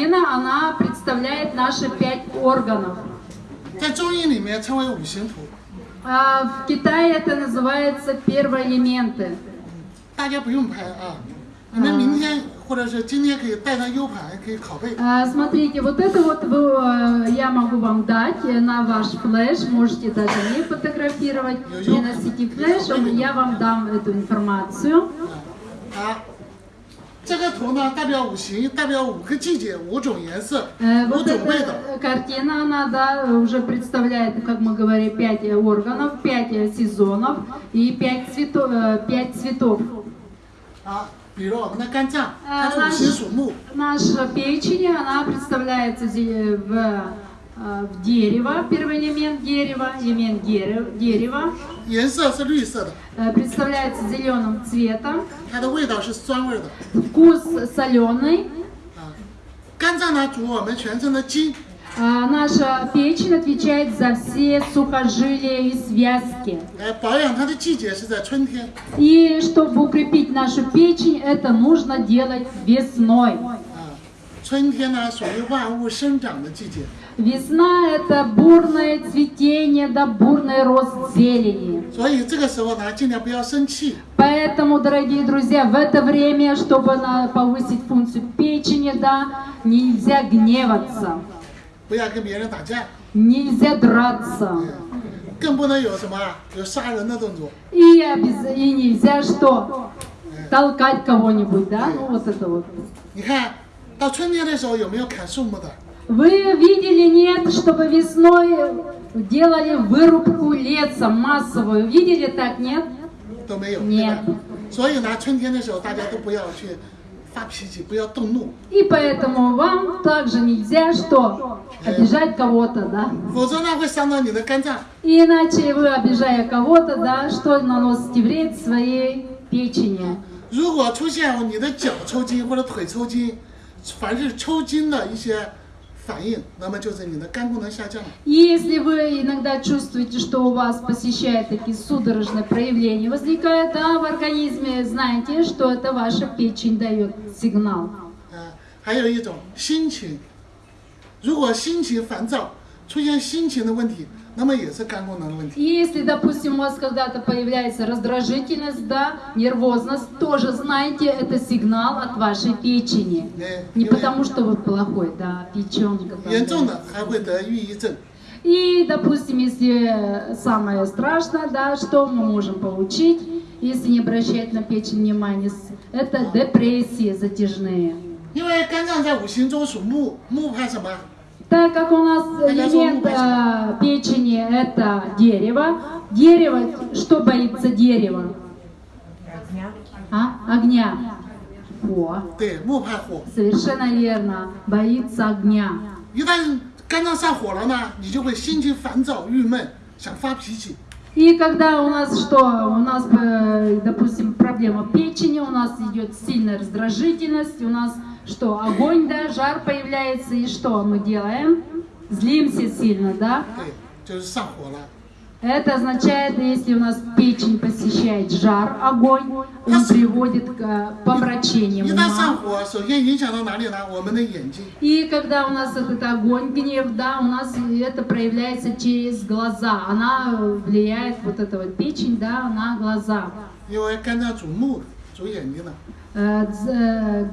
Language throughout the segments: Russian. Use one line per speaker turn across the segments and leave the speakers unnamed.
картина, она представляет наши пять органов.
在中医里面称为五行图。
А в Китае это называется первые элементы.
大家不用拍啊，你们明天或者是今天可以带上 U 盘，可以拷贝。
А, Смотрите, вот это вот вы, э, я могу вам дать э, на ваш флеш, можете даже не фотографировать, не носите флеш, я вам дам эту информацию.
啊， 这个图呢代表五行，代表五个季节、五种颜色、
Э,
五
Вот
种味道。
эта картина, она, да, уже представляет, как мы говорили, пять э, органов, пять э, сезонов и пять цветов. Пять цветов.
啊，比如我们的肝脏，
啊
它是五行属木，
Наша печень, она представляется зе- в, э, в дерево, первый элемент дерева, элемент дере- дерева,
颜色是绿色的，
э, представляется зеленым цветом,
它的味道是酸味儿的。
вкус соленый.
啊，肝脏呢主我们全身的筋，
А Наша печень отвечает за все сухожилия и связки.
来保养它的季节是在春天。
И чтобы укрепить нашу печень, это нужно делать весной.
啊，春天呢属于万物生长的季节，
Весна – это бурное цветение, да бурный рост зелени.
所以这个时候呢尽量不要生气，
Поэтому, дорогие друзья, в это время, чтобы на- повысить функцию печени, да, нельзя гневаться,
不要跟别人打架，
нельзя драться.
更不能有什么啊有杀人的动作。
И, обяз- и нельзя что? Толкать кого-нибудь, да? Ну, вот это вот.
你看到春天的时候有没有砍树木的？
Вы видели, нет, чтобы весной делали вырубку леса массовую? Видели так, нет?
都没有，对
Нет.
吧？所以呢，春天的时候大家都不要去发脾气，不要动怒，
И поэтому вам также нельзя что? Обижать кого-то, да?
否则呢会伤到你的肝脏。
И иначе вы, обижая кого-то, да, что наносите вред своей печени.
如果出现你的脚抽筋或者腿抽筋，凡是抽筋的一些
если вы иногда чувствуете, что у вас посещают такие судорожные проявления, возникают да, в организме, знаете, что это ваша печень дает сигнал.
啊，还有一种心情，如果心情烦躁， 出现心情的问题，那么也是肝功能的问题。
И если, допустим, у вас когда-то появляется раздражительность, да, нервозность, тоже знаете, это сигнал от вашей печени.
哎，
Не
因为
потому, что вы плохой, да, печенка. там,
严
да.
重的还会得抑郁症。
И, допустим, если самое страшное, да, что мы можем получить, если не обращать на печень внимания, с- это депрессии затяжные.
因为肝脏在五行中属木，木怕什么？
Так как у нас элемент э, печени это дерево, дерево, что боится дерева? А? Огня. О,
对，木怕火。
совершенно верно, боится огня.
一旦肝脏上火了呢，你就会心情烦躁、郁闷，想发脾气。
И когда у нас что, у нас, э, допустим, проблема печени, у нас идет сильная раздражительность, у нас что, огонь, да, жар появляется, и что мы делаем? Злимся сильно, да?
对，就是上火了。
Это означает, если у нас печень посещает жар, огонь, он приводит к э, помрачениям
一旦上
ума.
火，首先影响到哪里呢？我们的眼睛。
И когда у нас этот огонь, гнев, да, у нас это проявляется через глаза. Она влияет, вот эта вот печень, да, на глаза.
因为肝脏主目，主眼睛的。
Э, дз- э,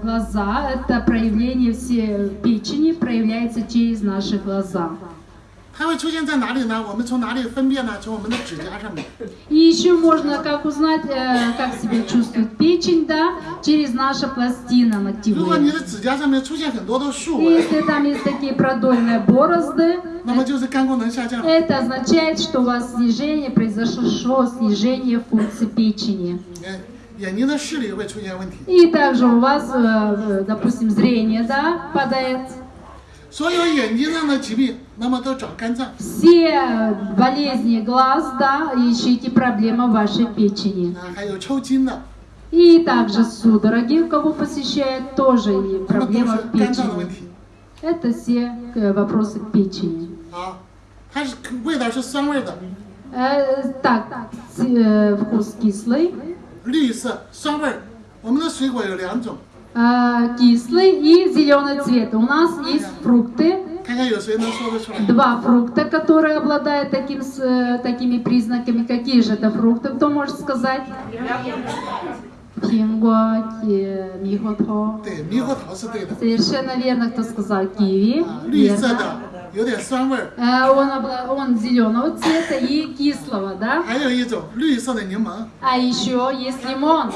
Глаза – это проявление все печени, проявляется через наши глаза.
它会出现在哪里呢？我们从哪里分辨呢？从我们的指甲上面。
И еще можно как узнать, э, как себя чувствует печень, да, через наша пластина
如果你
ногтевые.
的指甲上面出现很多的竖
И
纹，
если там есть такие продольные борозды,
那么就是肝功能下降了。
это означает, что у вас снижение, произошло снижение функции печени. И также у вас, э, э, допустим, зрение, да, падает. Все болезни глаз, да, ищите проблемы вашей печени. И также судороги, кого посещает, тоже и проблема в печени. Это все э, вопросы печени. Э, так, вкус кислый.
绿色酸味儿。我们的水果有两种，
э, кислый и зеленый цвет. У нас есть фрукты,
看看有谁能说得出来？
два фрукта, которые обладают таким, с- э, такими признаками. Какие же это фрукты? Кто может сказать? Пинго, ки- михото.
对，猕猴桃是对的
Совершенно верно, кто сказал киви.
啊，绿色
Верно.
的有点酸味儿，
Э, Он, обла- он зеленого цвета и кислого, да?
还有一种绿色的柠檬，
А еще есть лимон.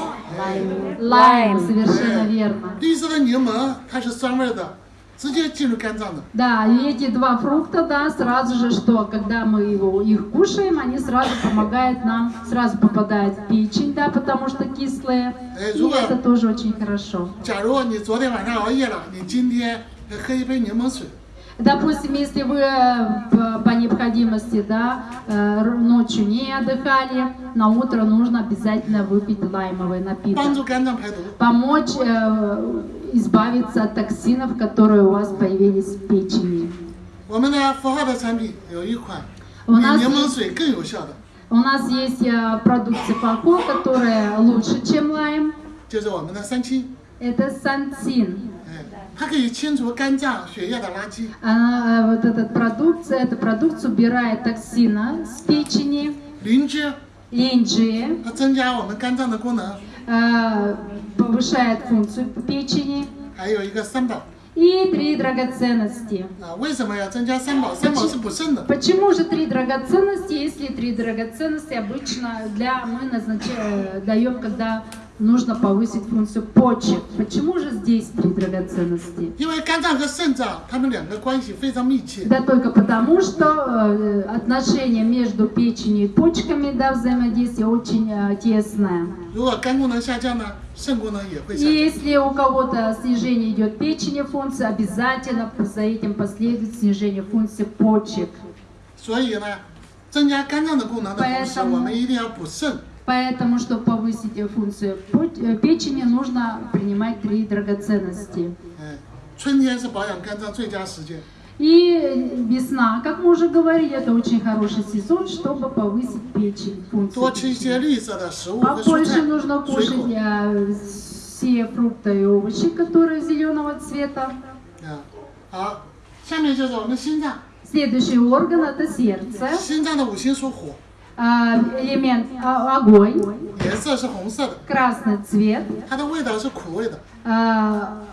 Лайм, совершенно верно.
绿色的柠檬它是酸味儿的，直接进入肝脏的。
Да, и эти два фрукта, да, сразу же, что когда мы его, их кушаем, они сразу помогают нам, сразу попадают в печень, да, потому что кислые.
Э,
И
Зуба.
это тоже очень хорошо.
假如你昨天晚上熬夜了，你今天喝一杯柠檬水，
Допустим, если вы э, по необходимости да, э, ночью не отдыхали, на утро нужно обязательно выпить лаймовый напиток. Помочь э, избавиться от токсинов, которые у вас появились в печени.
У нас есть, э,
у нас есть продукты факу, которые лучше, чем лайм. Это сантин.
哎，它可以清除肝脏血液的垃圾，
Она, э, вот эта продукция, эта продукция убирает токсины с печени,
灵芝，
линджи,
它增加我们肝脏的功能，
э, повышает функцию печени
还有一个三宝
и три драгоценности.
啊。为什么要增加三宝？三宝是补肾的，
Почему же три драгоценности, если три драгоценности обычно для мы назначаем, даем, когда нужно повысить функцию почек? Почему же здесь три драгоценности?
因为肝脏和肾脏它们两个关系非常密切。
Да только потому, что э, отношение между печенью и почками, да, взаимодействие очень э, тесное.
如果肝功能下降呢，肾功能也会
И
下降。
если у кого-то снижение идет печени функции, обязательно за этим последует снижение функции почек.
所以呢，增加肝脏的功能的同时，
Поэтому-
我们一定要补肾。
Поэтому, чтобы повысить функцию э, печени, нужно принимать три драгоценности. И э, весна, как мы уже говорили, это очень хороший сезон, чтобы повысить печень. Функцию. Побольше нужно кушать э, все фрукты и овощи, которые зеленого цвета. Следующий орган это сердце.
心脏的五行属火，
А, элемент а, огонь,
颜色是红色的，
красный цвет,
它的味道是苦味的。
а,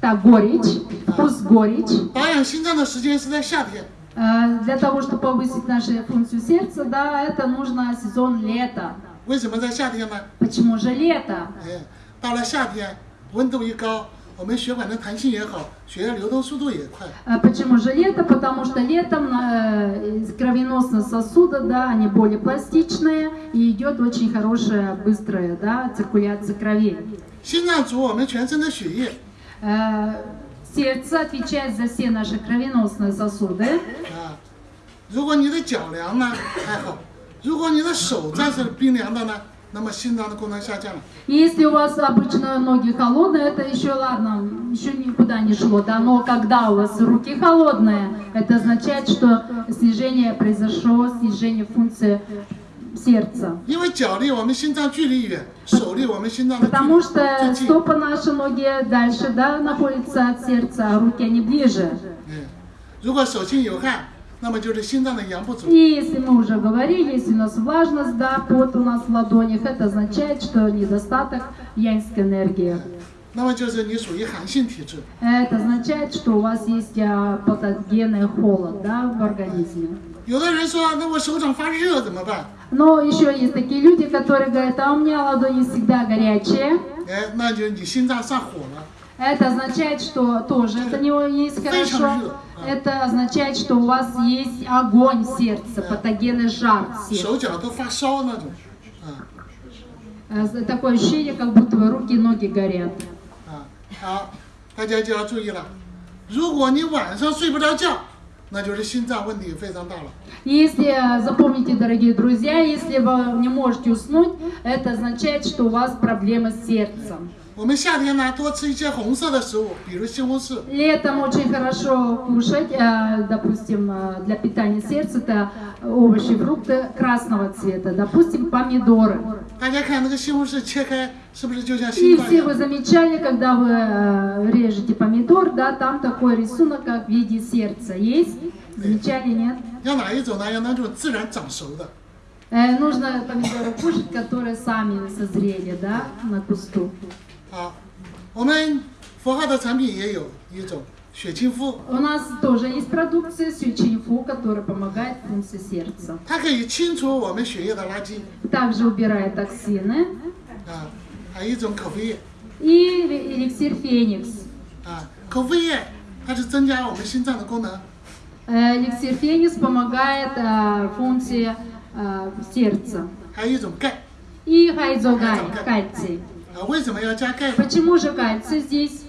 так, горечь, вкус горечь.
保养心脏的时间是在夏天，
А, Для того, чтобы повысить нашу функцию сердца, да, это нужно сезон лета.
为什么在夏天呢？
Почему же лето?
哎，到了夏天，温度一高， 我们血管的弹性也好，血液流动速度也快。
А Почему же лето? Потому что летом э, из кровеносные сосуды, да, они более пластичные и идет очень хорошая, быстрая, да, циркуляция крови.
心脏主我们全身的血液，
Э, Сердце отвечает за все наши кровеносные сосуды.
啊，如果你的脚凉呢还好，如果你的手再是冰凉的呢， 那么心脏的功能下降了。
И Если у вас обычно ноги холодные, это еще ладно, еще никуда не шло, да, но когда у вас руки холодные, это означает, что снижение произошло, снижение функции сердца.
因为脚离我们心脏距离远，手离我们心脏的距
Потому
离
что
最近。
стопы наши ноги дальше, да, находятся от сердца, а руки они ближе.
嗯，如果手心有汗，
и если мы уже говорили, если у нас влажность, да, пот у нас в ладонях, это означает, что недостаток янской энергии. Это означает, что у вас есть а, патогенный холод да, в организме. Но еще есть такие люди, которые говорят, а у меня ладони всегда горячие.
哎，那就你心脏上火了。
Это означает, что тоже это не есть хорошо. Это означает, что у вас есть огонь в сердце, патогенный жар в сердце.
手脚都发烧那种，啊
Э, Такое ощущение, как будто вы руки и ноги горят.
啊，好，大家就要注意了。如果你晚上睡不着觉，那就是心脏问题非常大了。
Если, э, запомните, дорогие друзья, если вы не можете уснуть, это означает, что у вас проблемы с сердцем.
我们夏天呢，多吃一些红色的食物，比如西红柿，
Летом очень хорошо кушать, э, допустим, э, для питания сердца, это овощи, фрукты красного цвета, допустим, помидоры.
大家看那个西红柿切开，是不是就像
И
心脏一
все вы
样？
замечали, когда вы э, режете помидор, да, там такой рисунок, как в виде сердца. Есть? Замечали, нет?
要哪一种呢？要那种自然长熟的。
Э, нужно помидоры кушать, которые сами созрели, да, на кусту.
好，我们佛号的产品也有一种血清肤，
У нас тоже есть продукция сючинфу, которая помогает функции сердца.
它可以清除我们血液的垃圾
Также убирает токсины.
啊。还有一种口服液
И эликсир Феникс.
啊，口服液它是增加我们心脏的功能，
Э, Эликсир Феникс помогает э, функции э, сердца.
还有一种钙
И хайзогай, кальций.
啊。为什么要加钙呢？
Почему же кальций здесь?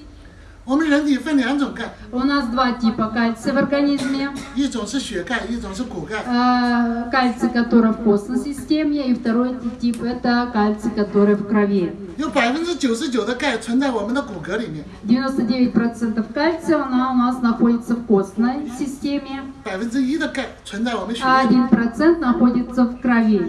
我们人体分两种钙，
У нас два типа кальция в организме.
一种是血钙，一种是骨钙。
Э, Кальций, который в костной системе, и второй тип это кальций, который в крови.
有百分之九十九的钙存在我们的骨骼里面，
99% кальция она у нас находится в костной системе,
百分之一的钙存在我们血
а
液里。
1% находится в крови.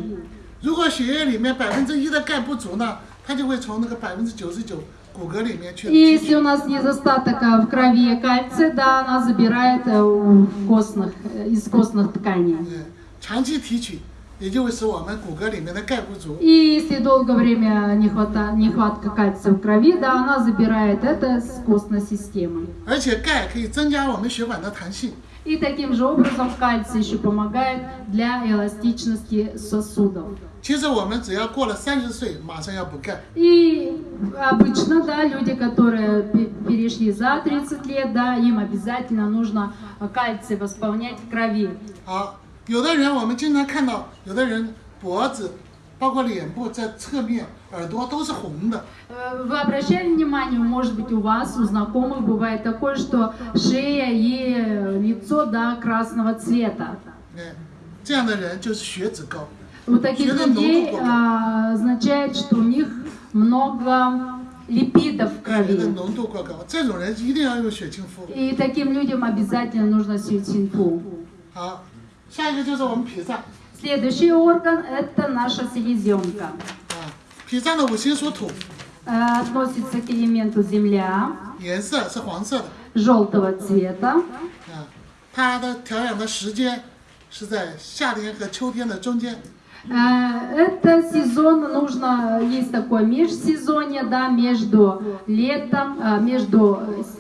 如果血液里面百分之一的钙不足呢， 它就会从那个百分之九十九骨骼里面去
И
提取
если у нас недостаток а, в крови кальция, да, она забирает э, у костных, э, из костных тканей.
嗯，长期提取，也就会使我们骨骼里面的钙不足。
И если долгое время не хвата- нехватка кальция в крови, да, она забирает это с костной системы.
而且钙可以增加我们血管的弹性，
И таким же образом кальций еще помогает для эластичности сосудов.
其实我们只要过了三十岁，马上要补钙。
И обычно, да, люди, которые пе- перешли за 30 лет, да, им обязательно нужно кальций восполнять в крови.
好，有的人我们经常看到，有的人脖子， 包括脸部在侧面、耳朵都是红的，
Э, Вы обращали внимание, может быть, у вас, у знакомых бывает такое, что шея и э, лицо, да, красного цвета.
哎，这样的人就是血脂高。
У таких
Чего
людей
много?
а, означает, что у них много липидов в
血的
крови.
浓度过高，这种人一定要用血清肤。
И таким людям обязательно нужно сюцинфу.
好，下一个就是我们脾脏
Следующий орган – это наша селезенка.
啊，脾脏的五行属土，
Э, Относится к элементу земля,
颜色是黄色的
желтого цвета.
啊，它的调养的时间是在夏天和秋天的中间。
Э, Это сезон, нужно, есть такое межсезонье, да, между летом, а, между э, с-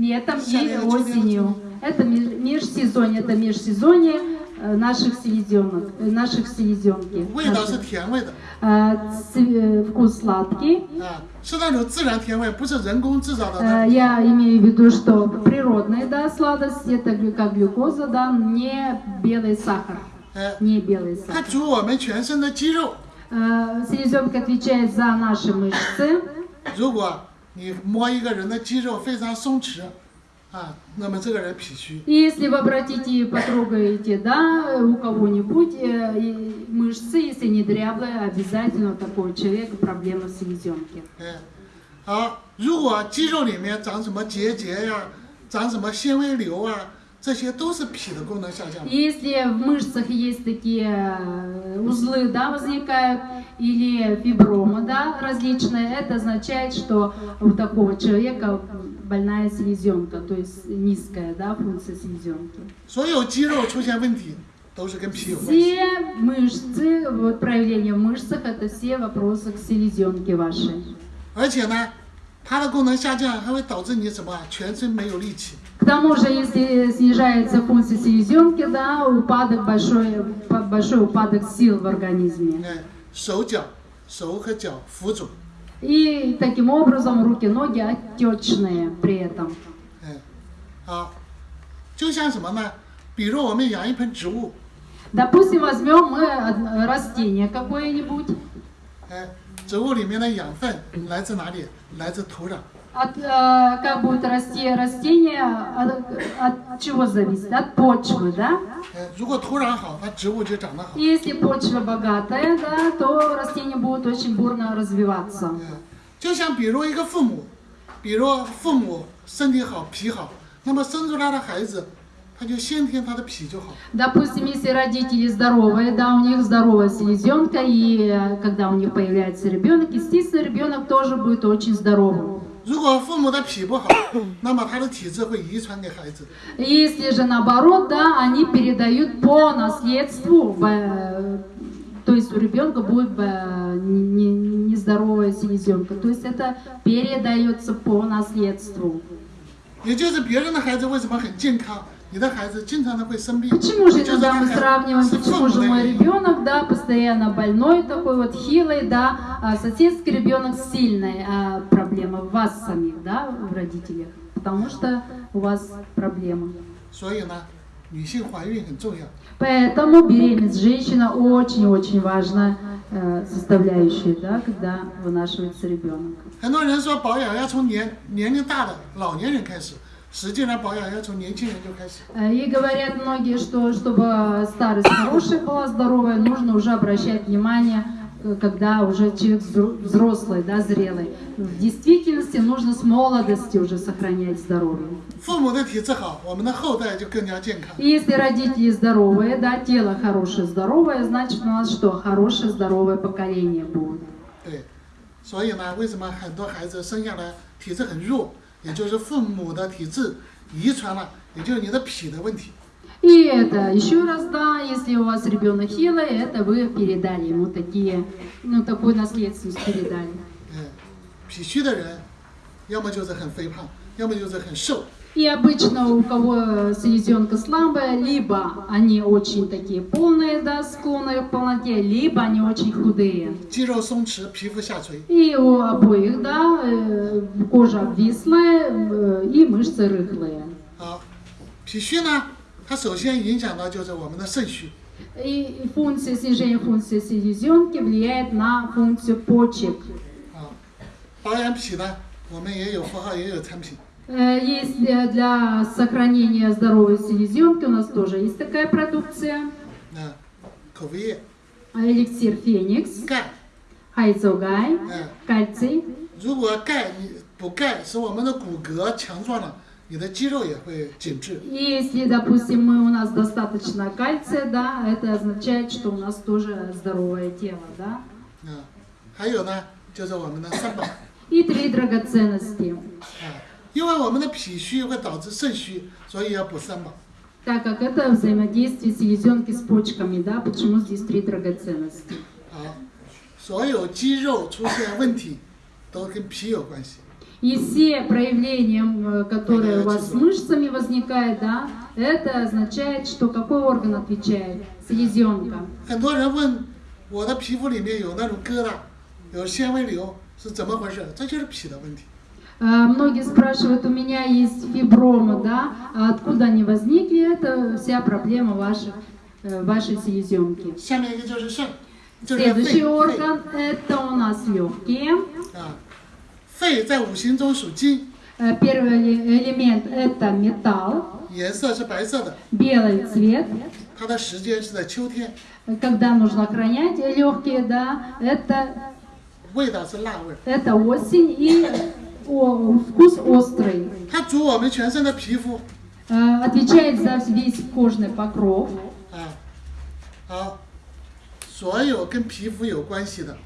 летом и
Весеннее, начало
осенью. Это меж- межсезонье, это межсезонье э, наших селезенок, э, наших селезенки.
味道是
наших.
甜味的
Э, ц- э, Вкус сладкий.
啊，是那种自然甜味，不是人工制造的
Э,
那种。
Я имею в виду, что природная, да, сладость, это глю- как глюкоза, да, не белый сахар,
哎，
не белый
它
сахар.
主我们全身的肌肉。
Э, Селезенка отвечает за наши мышцы.
如果你摸一个人的肌肉非常松弛，
А, если вы обратите, и потрогаете, да, у кого-нибудь э, мышцы, если не дряблые, обязательно у такого человека
проблема с селезенки. Э, а,
если в мышцах есть такие э, узлы, да, возникают, или фибромы, да, различные, это означает, что у такого человека больная селезенка, то есть низкая, да, функция селезенки.
所有肌肉出现问题都是跟脾有关系。
Все мышцы, вот проявления в мышцах, это все вопросы к селезенке вашей.
而且呢，它的功能下降还会导致你什么啊？全身没有力气。
К тому же, если снижается функция селезенки, да, упадок большой, па- большой упадок сил в организме.
哎，手脚、手和脚浮肿。
И таким образом руки, ноги отечные при этом.
哎，好，就像什么呢？比如我们养一盆植物，
Допустим, возьмем мы од- растение какое-нибудь.
哎，植物里面的养分来自哪里？来自土壤。
От, э, как будет расти растение, от, от чего зависит? От почвы, да?
哎，如果土壤好，它植物就长得好。
И если почва богатая, да, то растение будет очень бурно развиваться.
嗯，就像比如一个父母，比如父母身体好、脾好，那么生出来的孩子 他就先天他的脾就好。
Допустим, если родители здоровые, да, у них здоровая селезенка, и э, когда у них появляется ребенок, естественно, ребенок тоже будет очень здоровым.
如果父母的脾不好，那么他的体质会遗传给孩子。
Если же наоборот, да, они передают по наследству, э, то есть у ребенка будет э, не- не- нездоровая селезенка. То есть это передается по наследству.
也就是别人的孩子为什么很健康， 你的孩子经常的会生病，
Почему же
就是
иногда
看
мы
看
сравниваем,
是父
почему
母
же
的
мой
原因。
ребенок, да, постоянно больной, такой вот хилый, да, а соседский ребенок сильный, а проблема в вас самих, да, в родителях, потому что у вас проблема.
所以呢，女性怀孕很重要。
Поэтому беременность женщина очень-очень важная э, составляющая, да, когда вынашивается ребенок.
很多人说保养要从年年龄大的老年人开始， 实际上保养要从年轻人就开始。
Э, И говорят многие, что чтобы старость хорошая была, здоровая, нужно уже обращать внимание, э, когда уже человек взро- взрослый, да, зрелый. В действительности нужно с молодости уже сохранять здоровье.
父母的体质好，我们的后代就更加健康。
И если родители здоровые, да, тело хорошее, здоровое, значит у нас что? Хорошее, здоровое поколение будет.
对，所以呢，为什么很多孩子生下来体质很弱， 也就是父母的体质遗传了，也就是你的脾的问题。
И это еще раз, да, если у вас ребенок хилый, это вы передали ему такие, ну, такую наследственность передали.
嗯，脾虚的人， 要么就是很肥胖，要么就是很瘦。
И обычно у кого селезенка слабая, либо они очень такие полные, да, склонные к полноте, либо они очень худые.
肌肉松弛，皮肤下垂。
И у обоих, да, э, кожа обвислая э, и мышцы рыхлые.
好，脾虚呢，它首先影响到就是我们的肾虚。
И функция снижения функции селезенки влияет на функцию почек.
啊，保养脾呢， 我们也有符号，也有产品。
Э, Есть э, для сохранения здоровой селезенки, у нас тоже есть такая продукция.
啊，口服液、
Эликсир Феникс,
钙，
Хайцогай,
嗯，
кальций.
如果钙你补钙，使我们的骨骼强壮了，你的肌肉也会紧致。
И Если, допустим, мы, у нас достаточно кальция, да, это означает, что у нас тоже здоровое тело, да.
啊，还有呢，就是我们的三宝。
И три драгоценности.
啊，因为我们的脾虚会导致肾虚，所以要补三宝。
Так как это взаимодействие селезенки с почками, да, почему здесь три драгоценности.
好，所有肌肉出现问题，都跟脾有关系。
И все проявления, м, которые у вас с мышцами возникают, да, это означает, что какой орган отвечает? Селезенка.
很多人问我的皮肤里面有那种疙瘩，有纤维瘤， 是怎么回事？这就是脾的问题。
А, Многие спрашивают, у меня есть фибромы, да, а откуда они возникли? Это вся проблема ваших, э, вашей селезенки.
下面一个就是肾，就是
Следующий
肺。肺
орган это у нас легкие.
啊，肺在五行中属金，
Э, Первый эле- элемент это металл,
颜色是白色的，
белый цвет.
它的时间是在秋天，
Когда нужно охранять легкие, да, это,
味道是辣味儿。
это осень и о, вкус острый.
它主我们全身的皮肤
Э, Отвечает за весь кожный покров.
啊，好，所有跟皮肤有关系的，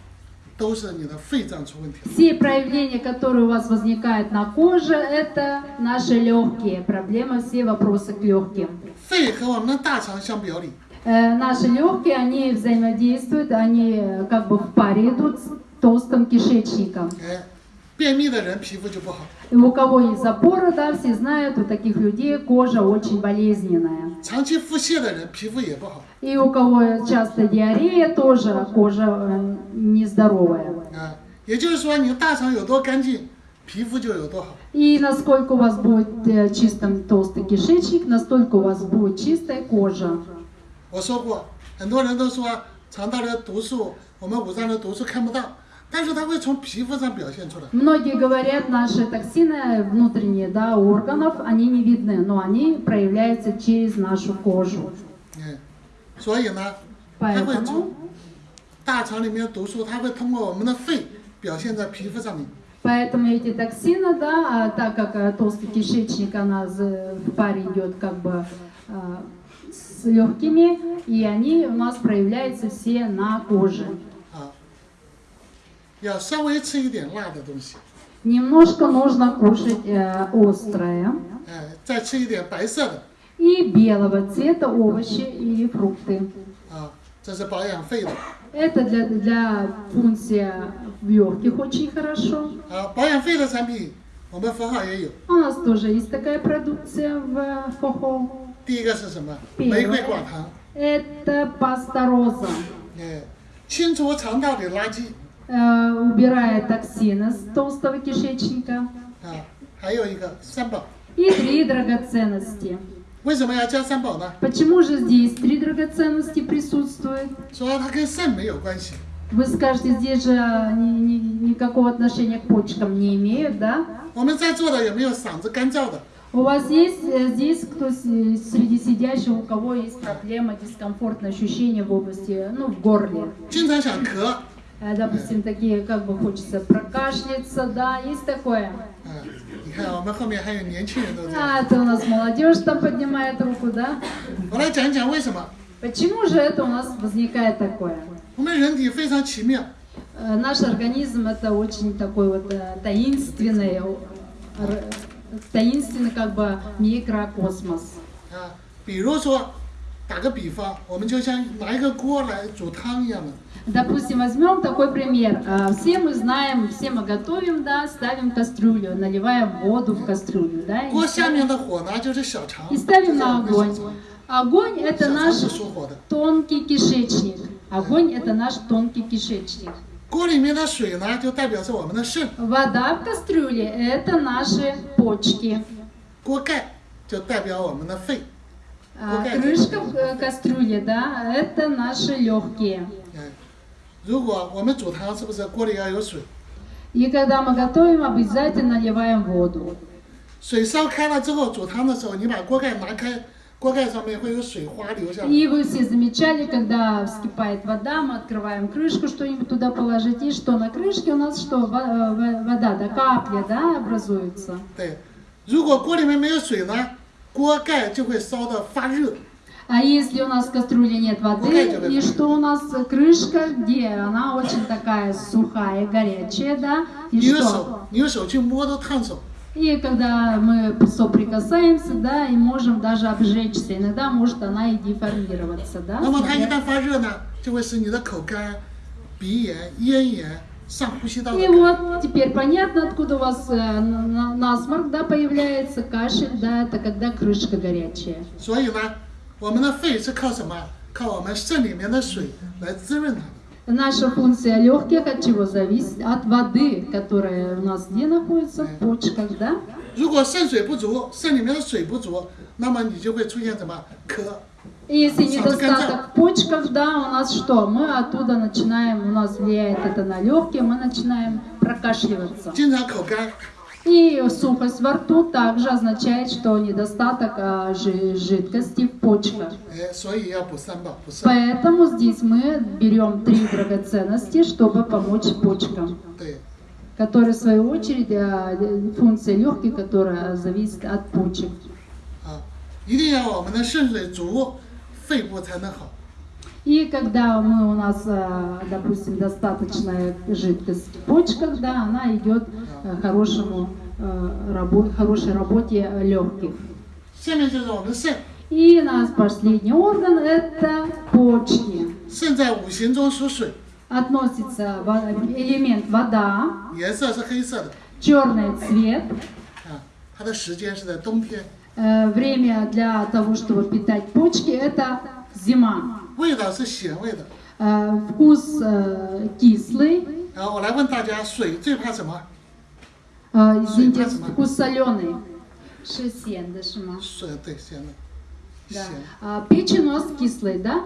都是你的肺脏出问题了。
Все проявления, которые у вас возникают на коже, это наши легкие. Проблемы, все вопросы к легким.
肺和我们的大肠相表里，
Э, Наши легкие, они взаимодействуют, они э, как бы в паре идут с толстым кишечником.
哎，便秘的人皮肤就不好，
И у кого есть запоры, да, все знают, у таких людей кожа очень болезненная.
长期腹泻的人皮肤也不好
И у кого часто диарея, тоже кожа э, нездоровая.
啊。也就是说，你的大肠有多干净，皮肤就有多好。
И насколько у вас будет э, чистым толстый кишечник, настолько у вас будет чистая кожа.
我说过，很多人都说肠道的毒素，我们五脏的毒素看不到，
Многие говорят, наши токсины внутренние да, органов, они не видны, но они проявляются через нашу кожу. Поэтому, Поэтому эти токсины, да, а так как э, толстый кишечник, она в паре идет как бы э, с легкими, и они у нас проявляются все на коже
啊，要稍微吃一点辣的东西，
Немножко нужно кушать э, острое
哎，再吃一点白色的
и белого цвета овощи или фрукты.
啊，这是保养肺的
Это для, для функции в легких очень хорошо.
啊。保养肺的产品我们符号也有，
У нас тоже есть такая продукция в ФОХО.
第一个是什么？
比如
玫瑰寡糖，
Это паста роза.
哎，清除肠道的垃圾
э, убирает токсины с толстого кишечника. И три драгоценности. Почему же здесь три драгоценности присутствуют? Вы скажете, здесь же ни, ни, никакого отношения к почкам не имеют, да? У вас есть э, здесь кто среди сидящих, у кого есть проблема, дискомфортное ощущение в области, ну, в горле?
经常想咳，
Э, Допустим, такие, как бы хочется прокашляться, да, есть такое.
啊，你看我们后面还有年轻人都这样。
А, это у нас молодежь там поднимает руку, да?
我来讲一讲为什么。
Почему же это у нас возникает такое?
我们人体非常奇妙，
Э, Наш организм это очень такой вот э, таинственный, э, р- таинственный как бы микрокосмос.
啊，比如说， 打个比方，我们就像拿一个锅来煮汤一样的，
Допустим, возьмем такой пример. Э, Все мы знаем, все мы готовим, да, ставим кастрюлю, наливаем воду в кастрюлю, да, и,
锅下面的火呢就是小肠，
и
这
ставим
是
на
我们的小
огонь.
肠，
Огонь это
小肠
наш
是属火的。
тонкий кишечник. Огонь это наш тонкий кишечник.
锅里面的水呢，就代表是我们的肾；
Вода в кастрюле это наши почки.
锅盖就代表我们的肺。
А,
Какая
крышка
это?
в э, кастрюле, да, это наши легкие.
嗯，如果我们煮汤，是不是锅里要有水？
И когда мы готовим, обязательно наливаем воду.
水烧开了之后，煮汤的时候，你把锅盖拿开，锅盖上面会有水花流下来。
И вы все замечали, когда вскипает вода, мы открываем крышку, что-нибудь туда положить, и что на крышке у нас что, Во- э, во- вода, да, капля, да, образуется.
对，如果锅里面没有水呢， 锅盖就会烧得发热。
А если у нас в кастрюле нет воды,
Пугайте вы.
и что у нас крышка, где она очень такая сухая, горячая, да, и
你用
что?
手，你用手去摸都烫手。
И когда мы соприкасаемся, да, и можем даже обжечься, иногда может она и деформироваться, да.
那么它一
смотря-
旦发热呢，就会使你的口干、鼻炎、咽炎、上呼吸道的
И
感染。
вот теперь понятно, откуда у вас э, на- на- насморк, да, появляется, кашель, да, это когда крышка горячая.
所以呢，我们的肺是靠什么？靠我们肾里面的水来滋润它。
Наша функция легких от чего зависит? От воды, которая у нас где находится? В почках, да?
如果肾水不足，肾里面的水不足，那么你就会出现什么咳？
И если
Сам до конца.
недостаток в почках, да, у нас что? Мы оттуда начинаем, у нас влияет это на легкие, мы начинаем прокашливаться.
经常口干，
И сухость во рту также означает, что недостаток а, жи- жидкости в почках.
哎，所以要补三宝，补肾。
Поэтому здесь мы берем три драгоценности, чтобы помочь почкам,
对，
которые в свою очередь а, функция легких, которая зависит от почек.
啊，一定要我们的肾水足， 肺部才能好。
И когда мы у нас, а, допустим, достаточная жидкость в почках, да, она идет а, хорошему а, рабо- хорошей работе легких.
下面就是我们的肾，
И у нас последний орган это почки.
肾在五行中属水，
Относится во- элемент вода,
颜色是黑色的，
черный цвет,
啊，它的时间是在冬天，
Э, время для того, чтобы питать почки, это зима.
味道是咸味的。
Э, Вкус э, кислый,
然后我来问大家，水最怕什么？
э, извините,
水怕什么？
вкус соленый. Шесен, да, шима.
水对咸的，
Да.
咸。
А печень у нас кислый, да?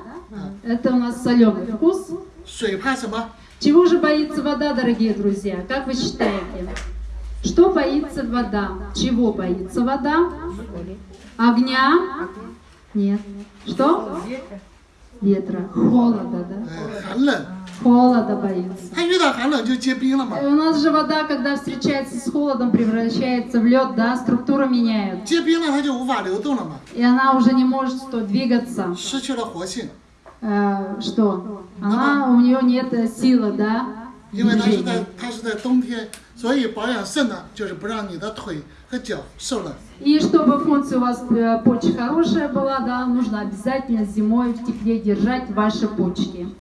Это у нас соленый вкус.
水怕什么？
Чего же боится вода, дорогие друзья? Как вы считаете? Что боится вода? Чего боится вода? Огня? Нет. Что? Ветра. Холода, да?
呃，寒冷，
холода боится.
它遇到寒冷就结冰了嘛
И。у нас же вода, когда встречается с холодом, превращается в лед, да, структура меняет.
结冰了它就无法流动了嘛，
И она уже не может что, двигаться.
失去了活性，
Э, что? Она, у нее нет э, силы, да?
因为它是
движения.
在它是在冬天， 所以保养肾呢，就是不让你的腿和脚受冷。
И чтобы функция у вас э, почек хорошая была, да, нужно обязательно зимой в тепле держать ваши почки.